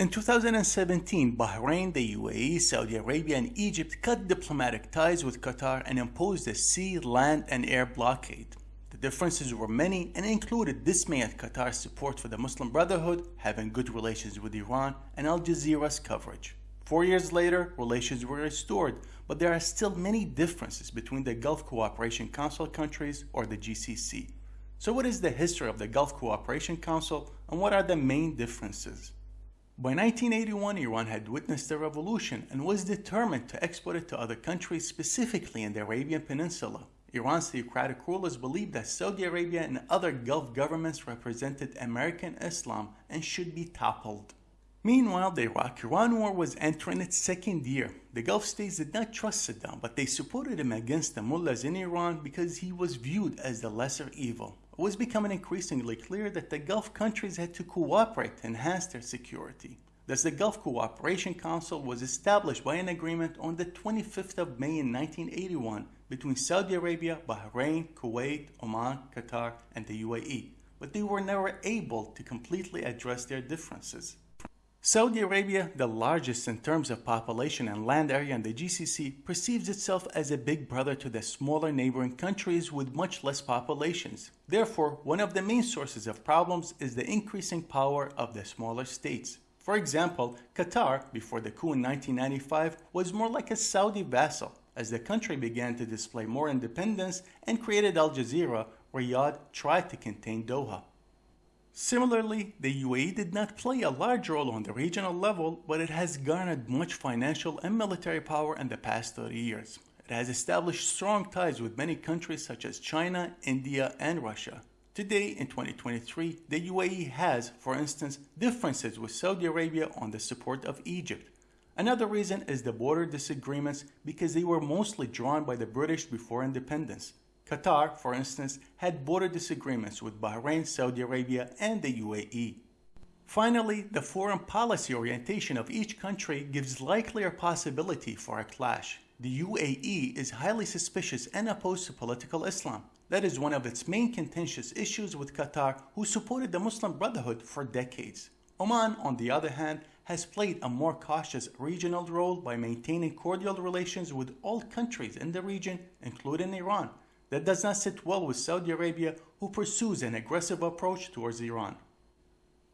In 2017, Bahrain, the UAE, Saudi Arabia, and Egypt cut diplomatic ties with Qatar and imposed a sea, land, and air blockade. The differences were many and included dismay at Qatar's support for the Muslim Brotherhood, having good relations with Iran, and Al Jazeera's coverage. Four years later, relations were restored, but there are still many differences between the Gulf Cooperation Council countries or the GCC. So what is the history of the Gulf Cooperation Council and what are the main differences? By 1981, Iran had witnessed a revolution and was determined to export it to other countries, specifically in the Arabian Peninsula. Iran's theocratic rulers believed that Saudi Arabia and other Gulf governments represented American Islam and should be toppled. Meanwhile, the Iraq-Iran war was entering its second year. The Gulf states did not trust Saddam, but they supported him against the mullahs in Iran because he was viewed as the lesser evil. It was becoming increasingly clear that the Gulf countries had to cooperate to enhance their security. Thus, the Gulf Cooperation Council was established by an agreement on the 25th of May in 1981 between Saudi Arabia, Bahrain, Kuwait, Oman, Qatar, and the UAE, but they were never able to completely address their differences. Saudi Arabia, the largest in terms of population and land area in the GCC, perceives itself as a big brother to the smaller neighboring countries with much less populations. Therefore, one of the main sources of problems is the increasing power of the smaller states. For example, Qatar, before the coup in 1995, was more like a Saudi vassal. As the country began to display more independence and created Al Jazeera, Riyadh tried to contain Doha. Similarly, the UAE did not play a large role on the regional level, but it has garnered much financial and military power in the past 30 years. It has established strong ties with many countries such as China, India, and Russia. Today, in 2023, the UAE has, for instance, differences with Saudi Arabia on the support of Egypt. Another reason is the border disagreements because they were mostly drawn by the British before independence. Qatar, for instance, had border disagreements with Bahrain, Saudi Arabia, and the UAE. Finally, the foreign policy orientation of each country gives likelier possibility for a clash. The UAE is highly suspicious and opposed to political Islam. That is one of its main contentious issues with Qatar, who supported the Muslim Brotherhood for decades. Oman, on the other hand, has played a more cautious regional role by maintaining cordial relations with all countries in the region, including Iran, that does not sit well with Saudi Arabia, who pursues an aggressive approach towards Iran.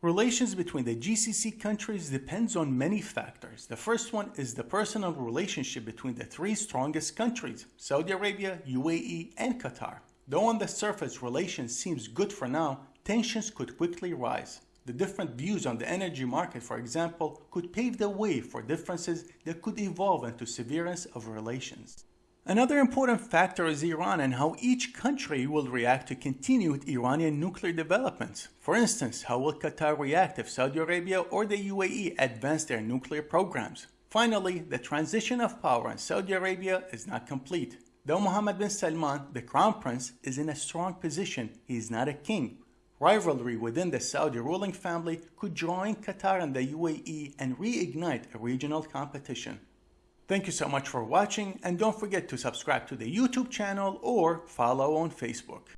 Relations between the GCC countries depends on many factors. The first one is the personal relationship between the three strongest countries, Saudi Arabia, UAE, and Qatar. Though on the surface relations seems good for now, tensions could quickly rise. The different views on the energy market, for example, could pave the way for differences that could evolve into severance of relations. Another important factor is Iran and how each country will react to continued Iranian nuclear developments. For instance, how will Qatar react if Saudi Arabia or the UAE advance their nuclear programs? Finally, the transition of power in Saudi Arabia is not complete. Though Mohammed bin Salman, the crown prince, is in a strong position, he is not a king. Rivalry within the Saudi ruling family could join Qatar and the UAE and reignite a regional competition. Thank you so much for watching and don't forget to subscribe to the YouTube channel or follow on Facebook.